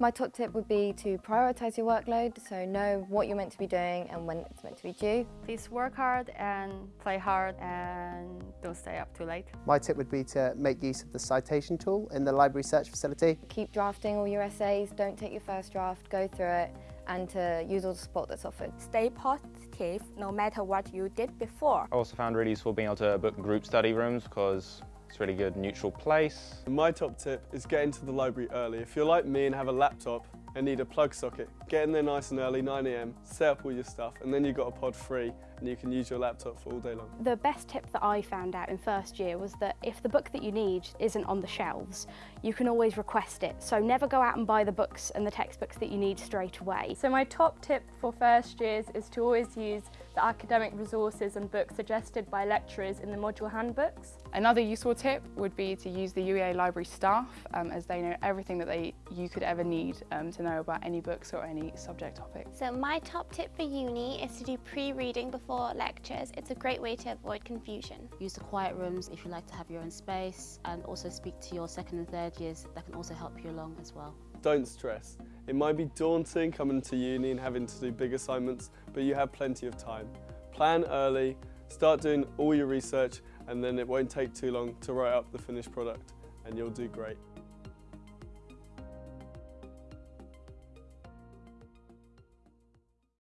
My top tip would be to prioritise your workload, so know what you're meant to be doing and when it's meant to be due. Please work hard and play hard and don't stay up too late. My tip would be to make use of the citation tool in the library search facility. Keep drafting all your essays, don't take your first draft, go through it and to use all the support that's offered. Stay positive no matter what you did before. I also found really useful being able to book group study rooms because it's really good neutral place. My top tip is get into the library early. If you're like me and have a laptop and need a plug socket, get in there nice and early, 9am, set up all your stuff and then you've got a pod free and you can use your laptop for all day long. The best tip that I found out in first year was that if the book that you need isn't on the shelves, you can always request it. So never go out and buy the books and the textbooks that you need straight away. So my top tip for first years is to always use the academic resources and books suggested by lecturers in the module handbooks. Another useful tip would be to use the UEA library staff um, as they know everything that they you could ever need um, to know about any books or any subject topic. So my top tip for uni is to do pre-reading before lectures. It's a great way to avoid confusion. Use the quiet rooms if you like to have your own space and also speak to your second and third years. That can also help you along as well. Don't stress. It might be daunting coming to uni and having to do big assignments, but you have plenty of time. Plan early, start doing all your research, and then it won't take too long to write up the finished product, and you'll do great.